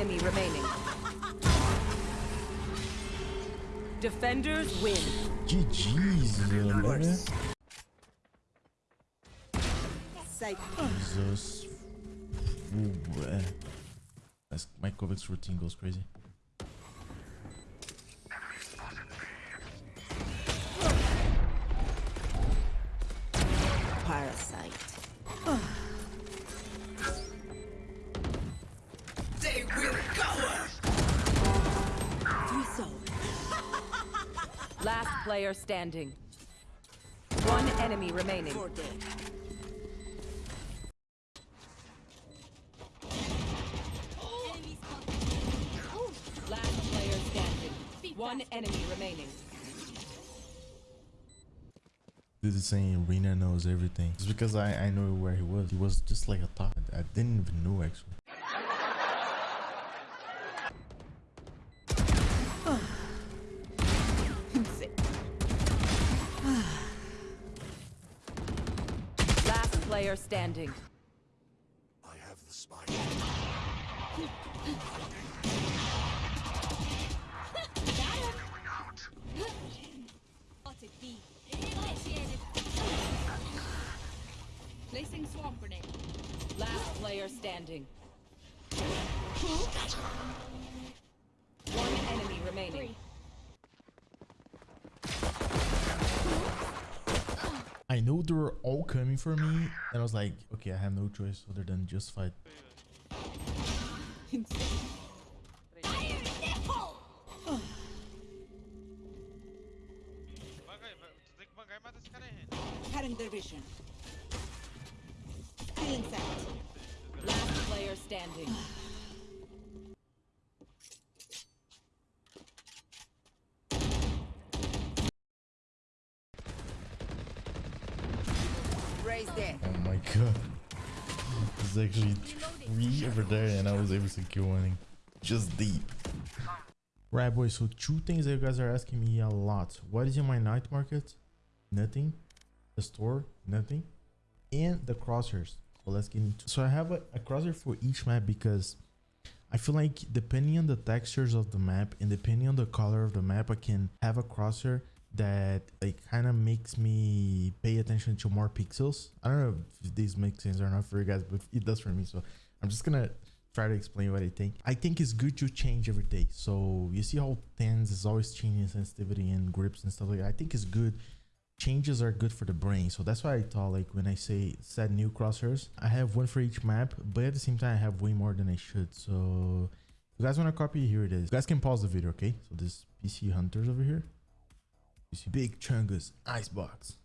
enemy remaining. Defenders win. GG's, velho. Jesus. Ooh. That's, my Kovacs routine goes crazy. Last player standing. One enemy remaining. Last player standing. One enemy remaining. Dude is saying Reyna knows everything. It's because I, I know where he was. He was just like a thought. I didn't even know actually. Player standing. I have the spike. Spotted B. Initiated. Placing swarm grenade. Last player standing. One enemy remaining. I know they were all coming for me. And I was like, okay, I have no choice other than just fight. Last player standing. Raise there. Oh my god. There's actually three over there and I was able to kill one just deep. Right boys, so two things that you guys are asking me a lot. What is in my night market? Nothing. The store? Nothing. And the crosshairs. So let's get into So I have a, a crosshair for each map because I feel like depending on the textures of the map and depending on the color of the map, I can have a crosshair that it kind of makes me pay attention to more pixels. I don't know if these make sense or not for you guys, but it does for me. So I'm just gonna try to explain what I think. I think it's good to change every day. So you see how TenZ is always changing sensitivity and grips and stuff like that. I think it's good. Changes are good for the brain. So that's why I thought like when I say set new crosshairs, I have one for each map, but at the same time I have way more than I should. So you guys want to copy, here it is. You guys can pause the video, okay? So this PC Hunters over here. See Big Chungus Icebox.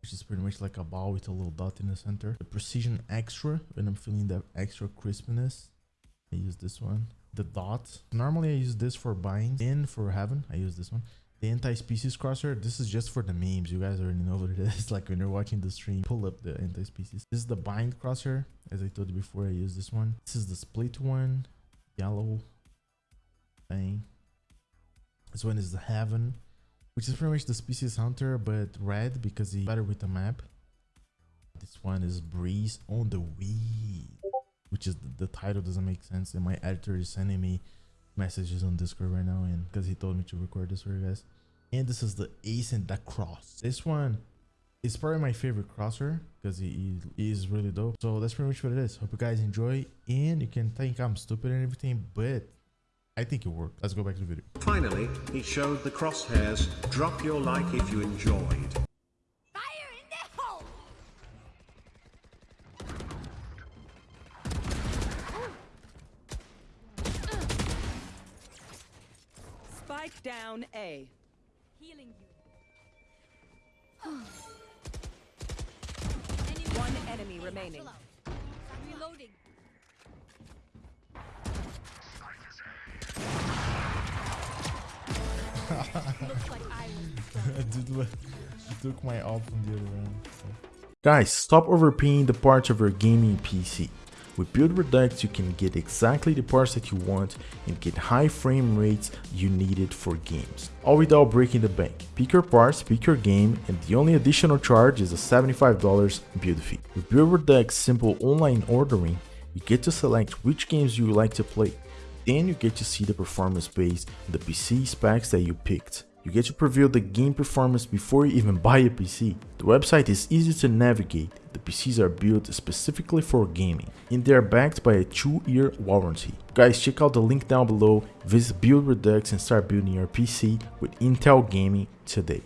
Which is pretty much like a ball with a little dot in the center. The Precision Extra, when I'm feeling that extra crispness. I use this one. The dot. Normally I use this for bind. And for Haven, I use this one. The anti-species crosser, this is just for the memes. You guys already know what it is. Like when you're watching the stream, pull up the anti-species. This is the bind crosser. As I told you before, I use this one. This is the split one. Yellow thing. This one is the Haven, which is pretty much the Species Hunter, but red because he's better with the map. This one is Breeze on the Weed, which is the, the title doesn't make sense. And my editor is sending me messages on Discord right now, and because he told me to record this for you guys. And this is the Ace and the Cross. This one is probably my favorite crosser because he, he is really dope. So that's pretty much what it is. Hope you guys enjoy, and you can think I'm stupid and everything, but I think it worked. Let's go back to the video. Finally, he showed the crosshairs. Drop your like if you enjoyed. Fire in the hole! Spike down A. Healing you. One enemy remaining. Chill out. I'm reloading. Looks like I was Dude, look, he took my ult from the other round. Guys, stop overpaying the parts of your gaming PC. With Build Redux, you can get exactly the parts that you want and get high frame rates you needed for games, all without breaking the bank. Pick your parts, pick your game, and the only additional charge is a $75 build fee. With Build Redux simple online ordering, you get to select which games you like to play. Then you get to see the performance based on the PC specs that you picked. You get to preview the game performance before you even buy a PC. The website is easy to navigate. The PCs are built specifically for gaming and they are backed by a 2-year warranty. Guys, check out the link down below, visit Build Redux and start building your PC with Intel Gaming today.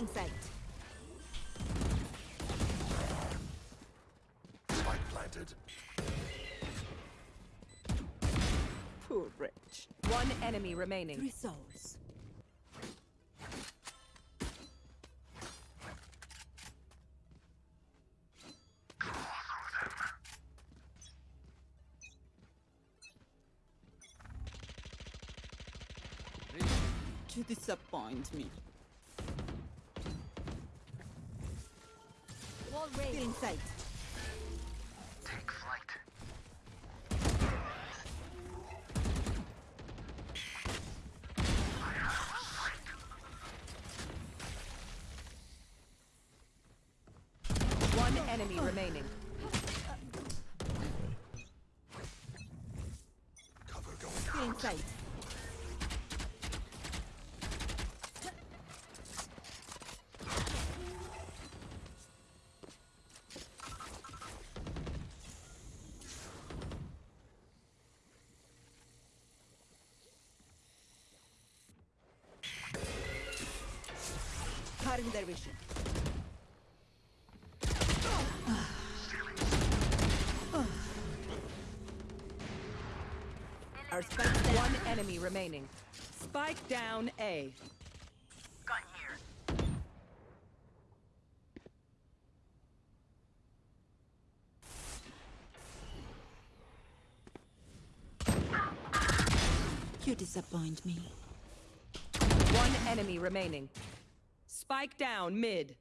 Stealing sight. Spike planted. Poor wretch. One enemy remaining. Three souls. You disappoint me. Wall raised. Stealing sight. Take flight. One enemy remaining. Cover going out. Stealing sight. Cutting their vision. Our spike One enemy remaining. Spike down A. Gun here. You disappoint me. One enemy remaining. Spike down mid.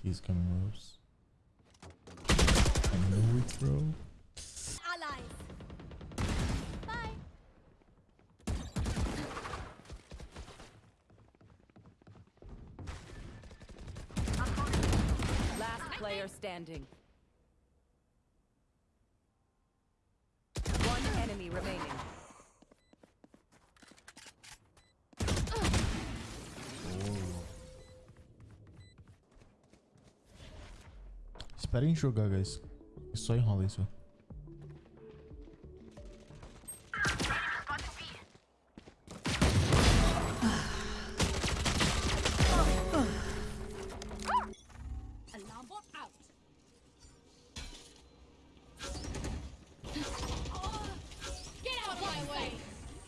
He's coming ropes. I know it's bro. Allies. Bye. Last player standing. Espera em jogar, guys. Só enrola isso.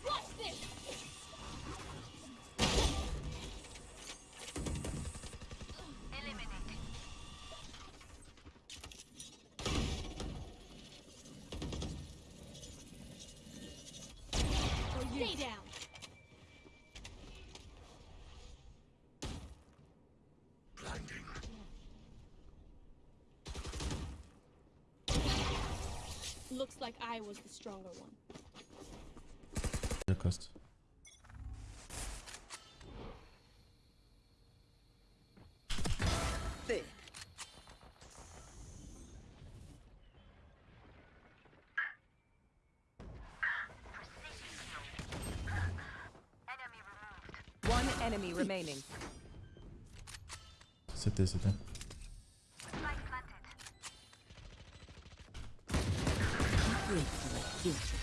Watch this! Looks like I was the stronger one. The cost. There. Enemy. One enemy remaining. CT, CT. Spike Wait for a kill so